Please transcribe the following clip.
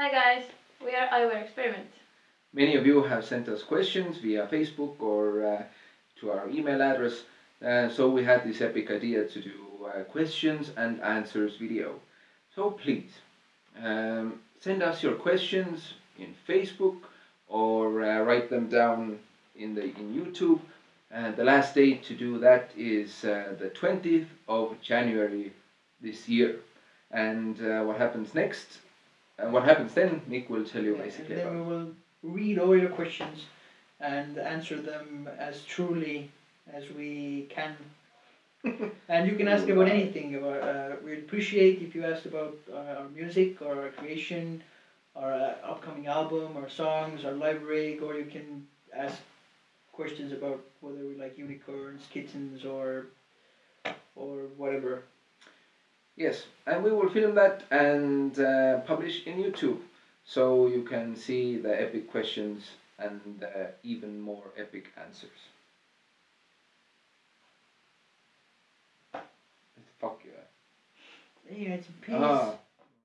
Hi guys, we are Aivar Experiment. Many of you have sent us questions via Facebook or uh, to our email address. Uh, so we had this epic idea to do uh, questions and answers video. So please um, send us your questions in Facebook or uh, write them down in the in YouTube. And the last day to do that is uh, the 20th of January this year. And uh, what happens next? And what happens then? Nick will tell you Yeah, basically. and then about. we will read all your questions and answer them as truly as we can. and you can ask about anything. About uh, we'd appreciate if you asked about uh, our music or our creation, our uh, upcoming album, our songs, our live rig, or you can ask questions about whether we like unicorns, kittens, or or whatever. Yes, and we will film that and uh, publish in YouTube, so you can see the epic questions and uh, even more epic answers. Fuck you. Yeah, it's a piece. Ah,